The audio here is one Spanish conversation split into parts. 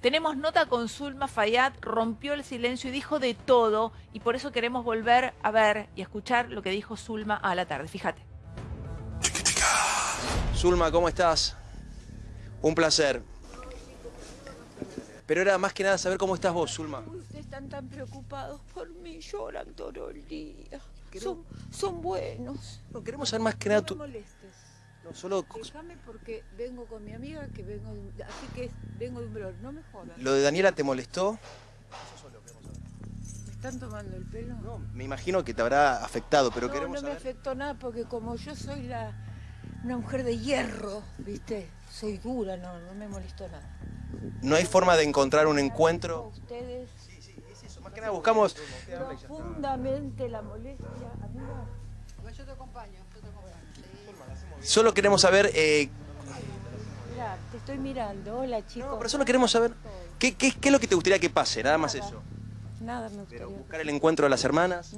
Tenemos nota con Zulma Fayad, rompió el silencio y dijo de todo, y por eso queremos volver a ver y escuchar lo que dijo Zulma a la tarde. Fíjate. Zulma, ¿cómo estás? Un placer. Pero era más que nada saber cómo estás vos, Zulma. Ustedes están tan preocupados por mí, lloran todo el día. Son, son buenos. No, queremos saber más que nada No tu... me no, solo Déjame porque vengo con mi amiga que vengo de. Así que vengo de un blog. No me jodas. lo de Daniela te molestó. ¿Me están tomando el pelo? No, me imagino que te habrá afectado, pero no, queremos no me saber... afectó nada porque como yo soy la una mujer de hierro, ¿viste? Soy dura, no, no me molestó nada. No hay forma de encontrar un encuentro. Ustedes Más que nada buscamos... profundamente la molestia, amiga. Solo queremos saber... eh, Mira, te estoy mirando. Hola, chicos. No, pero solo queremos saber... ¿qué, qué, qué es lo que te gustaría que pase? Nada más eso. Nada me gustaría. Buscar el encuentro de las hermanas,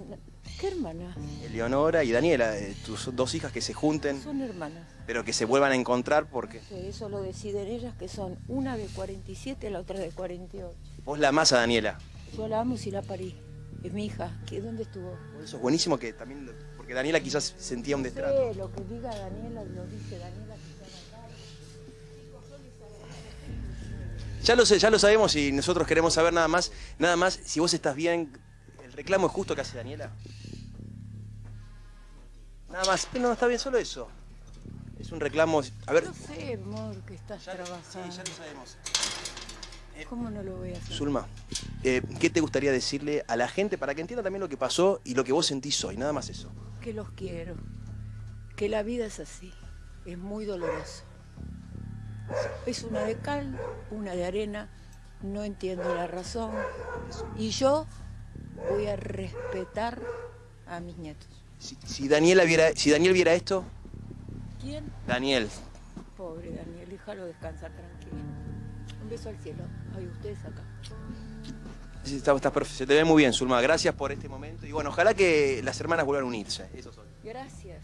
¿Qué hermanas? Eleonora y Daniela, eh, tus dos hijas que se junten, Son hermanas. pero que se vuelvan a encontrar porque Sí, Eso lo deciden ellas, que son una de 47 la otra de 48. vos la amás a Daniela. Yo la amo si la parí. Es mi hija. ¿Qué, ¿Dónde estuvo? Eso es buenísimo que también, porque Daniela quizás sentía un destrato. Sí, lo que diga Daniela lo dice Daniela. que. Ya lo sé, ya lo sabemos y nosotros queremos saber nada más, nada más, si vos estás bien, el reclamo es justo que hace Daniela. Nada más, no está bien solo eso. Es un reclamo, a ver, Yo sé, amor, que estás ya, sí, trabajando. ya lo sabemos. ¿Cómo no lo voy a hacer? Zulma, eh, ¿qué te gustaría decirle a la gente para que entienda también lo que pasó y lo que vos sentís hoy? Nada más eso. Que los quiero. Que la vida es así. Es muy doloroso. Es una de cal, una de arena. No entiendo la razón. Y yo voy a respetar a mis nietos. Si, si Daniela viera, si Daniel viera esto, ¿Quién? Daniel, Pobre Daniel, déjalo descansar tranquilo. Un beso al cielo. Ay, ustedes acá. Está- está perfe- se te ve muy bien, Zulma. Gracias por este momento. Y bueno, ojalá que las hermanas vuelvan a unirse. Eso soy. Gracias.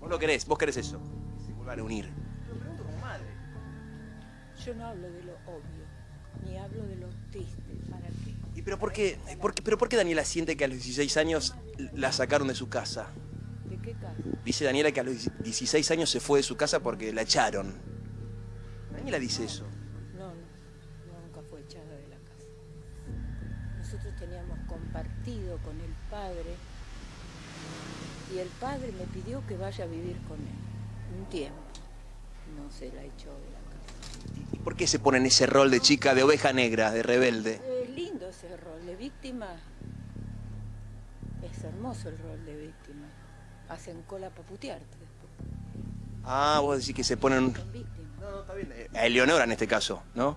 Vos lo querés, vos querés eso. Que se vuelvan a unir. Yo no hablo de lo obvio, ni hablo de lo triste. ¿Para qué? ¿Y pero por qué, por qué- pero por qué Daniela siente que a los 16 años la sacaron de su casa? ¿De qué casa? Dice Daniela que a los 16 años se fue de su casa porque la echaron. Daniela dice eso. No, no, nunca fue echada de la casa. Nosotros teníamos compartido con el padre y el padre me pidió que vaya a vivir con él un tiempo. No se la echó de la casa. ¿Y por qué se pone en ese rol de chica, de oveja negra, de rebelde? Es lindo ese rol de víctima. Es hermoso el rol de víctima. Hacen cola para putearte después. Ah, vos decís que se ponen... No, no, está bien. Eh, A Eleonora en este caso, ¿no?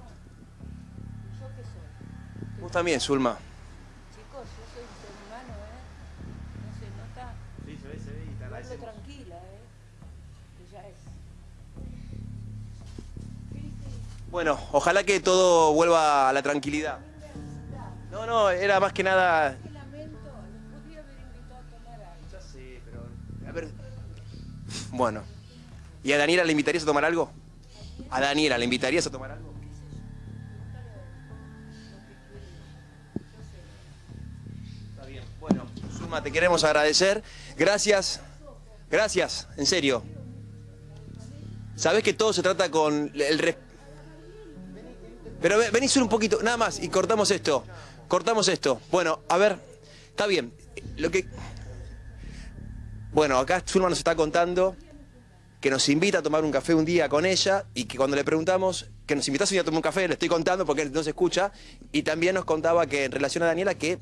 ¿Yo qué soy? Vos también, Zulma. Chicos, yo soy un ser humano, ¿eh? No se nota. Sí, se ve, se ve y Hablo tranquila, ¿eh? Que ya es. Bueno, ojalá que todo vuelva a la tranquilidad. No, no, era más que nada... Qué lamento, los podría haber invitado a tomar algo. Ya sé, pero... A ver... Bueno. ¿Y a Daniela le invitarías a tomar algo? ¿A Daniela le invitarías a tomar algo? Está bien. Bueno, Zulma, te queremos agradecer. Gracias. Gracias, en serio. Sabés que todo se trata con el Pero ve- vení solo un poquito, nada más, y cortamos esto. Cortamos esto. Bueno, a ver, está bien. Lo que. Bueno, acá Zulma nos está contando que nos invita a tomar un café un día con ella y que cuando le preguntamos que nos invitas un día a tomar un café, le estoy contando porque no se escucha, y también nos contaba que en relación a Daniela que...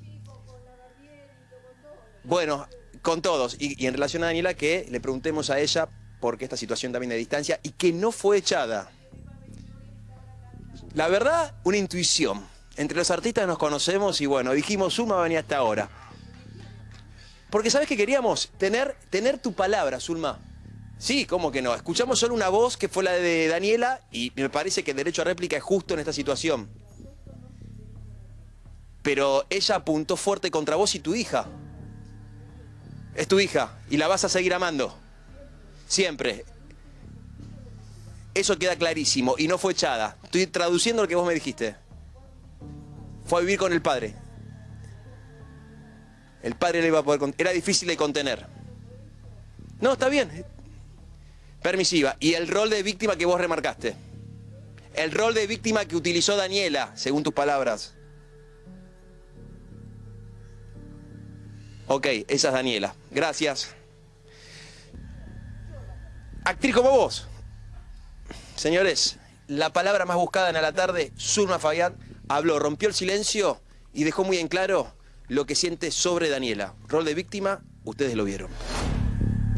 Bueno, con todos, y, en relación a Daniela que le preguntemos a ella por qué esta situación también de distancia y que no fue echada. La verdad, una intuición. Entre los artistas nos conocemos y bueno, dijimos, Zulma va a venir hasta ahora. Porque ¿sabes qué queríamos? Tener, tener tu palabra, Zulma. Sí, ¿cómo que no? Escuchamos solo una voz que fue la de Daniela y me parece que el derecho a réplica es justo en esta situación. Pero ella apuntó fuerte contra vos y tu hija. Es tu hija y la vas a seguir amando. Siempre. Eso queda clarísimo y no fue echada. Estoy traduciendo lo que vos me dijiste. Fue a vivir con el padre. El padre le iba a poder... Era difícil de contener. No, está bien. Permisiva. Y el rol de víctima que vos remarcaste. El rol de víctima que utilizó Daniela, según tus palabras. Ok, esa es Daniela. Gracias. Actriz como vos. Señores, la palabra más buscada en la tarde, Zulma Fayad, habló, rompió el silencio y dejó muy en claro lo que siente sobre Daniela. Rol de víctima, ustedes lo vieron.